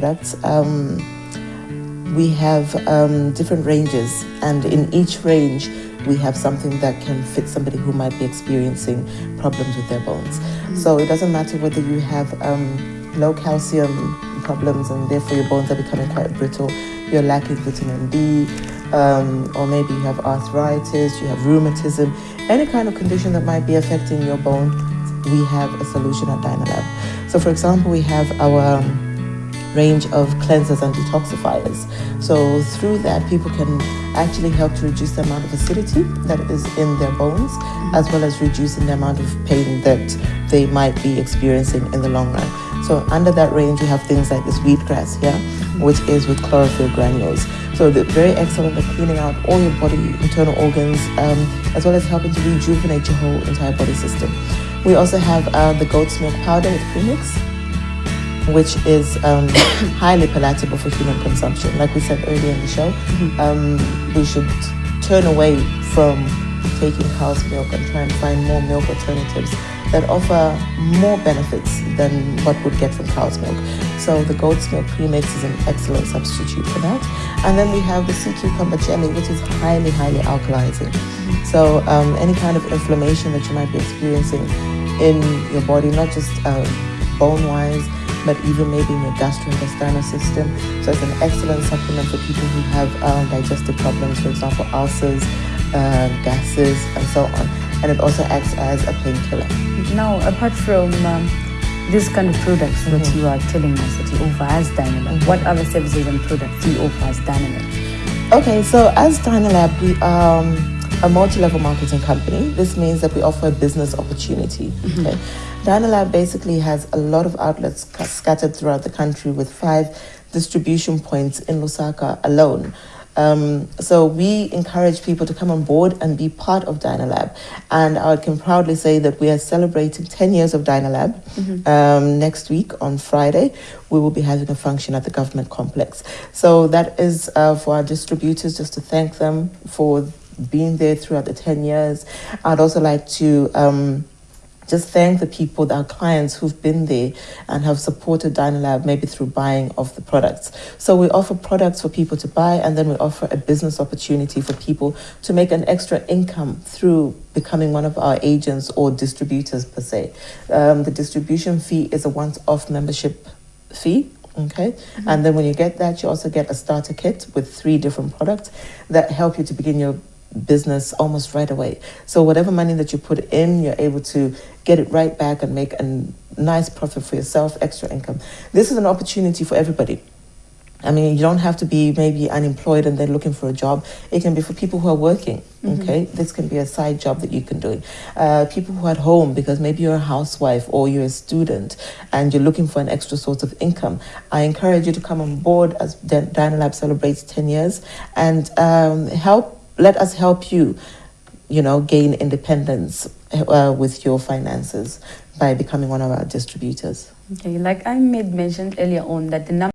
products. Um, we have um, different ranges, and in each range, we have something that can fit somebody who might be experiencing problems with their bones. Mm-hmm. So it doesn't matter whether you have um, low calcium problems and therefore your bones are becoming quite brittle, you're lacking vitamin D, um, or maybe you have arthritis, you have rheumatism, any kind of condition that might be affecting your bone, we have a solution at Dynalab. So, for example, we have our um, range of cleansers and detoxifiers. So, through that, people can actually help to reduce the amount of acidity that is in their bones, as well as reducing the amount of pain that they might be experiencing in the long run. So, under that range, we have things like this wheatgrass here, which is with chlorophyll granules. So they're very excellent at cleaning out all your body internal organs, um, as well as helping to rejuvenate your whole entire body system. We also have uh, the goat's milk powder with premix, which is um, highly palatable for human consumption. Like we said earlier in the show, mm-hmm. um, we should turn away from taking cow's milk and try and find more milk alternatives that offer more benefits than what would get from cow's milk. So the goat's milk premix is an excellent substitute for that. And then we have the sea cucumber jelly, which is highly, highly alkalizing. So um, any kind of inflammation that you might be experiencing in your body, not just uh, bone-wise, but even maybe in your gastrointestinal system. So it's an excellent supplement for people who have uh, digestive problems, for example, ulcers, uh, gases, and so on. And it also acts as a painkiller. Now, apart from um, this kind of products mm -hmm. that mm-hmm. you are telling us that you offer as Dynalab, mm -hmm. what other services and products do you offer as Dynalab? Okay, so as Dynalab, we um, a multi-level marketing company. This means that we offer a business opportunity. Mm -hmm. Okay? Dynalab basically has a lot of outlets scattered throughout the country with five distribution points in Lusaka alone. Um, so we encourage people to come on board and be part of Dynalab. And I can proudly say that we are celebrating 10 years of Dynalab. Mm -hmm. um, next week on Friday, we will be having a function at the government complex. So that is uh, for our distributors, just to thank them for being there throughout the 10 years. I'd also like to um, just thank the people, our clients who've been there and have supported Dynalab maybe through buying of the products. So we offer products for people to buy and then we offer a business opportunity for people to make an extra income through becoming one of our agents or distributors per se. Um, the distribution fee is a once-off membership fee okay mm -hmm. and then when you get that you also get a starter kit with three different products that help you to begin your business almost right away. So whatever money that you put in, you're able to get it right back and make a nice profit for yourself, extra income. This is an opportunity for everybody. I mean, you don't have to be maybe unemployed and then looking for a job. It can be for people who are working. Mm -hmm. Okay, this can be a side job that you can do. Uh, people who are at home because maybe you're a housewife or you're a student and you're looking for an extra source of income. I encourage you to come on board as Dynalab celebrates 10 years and um, help let us help you, you know, gain independence uh, with your finances by becoming one of our distributors. Okay, like I made mentioned earlier on that the number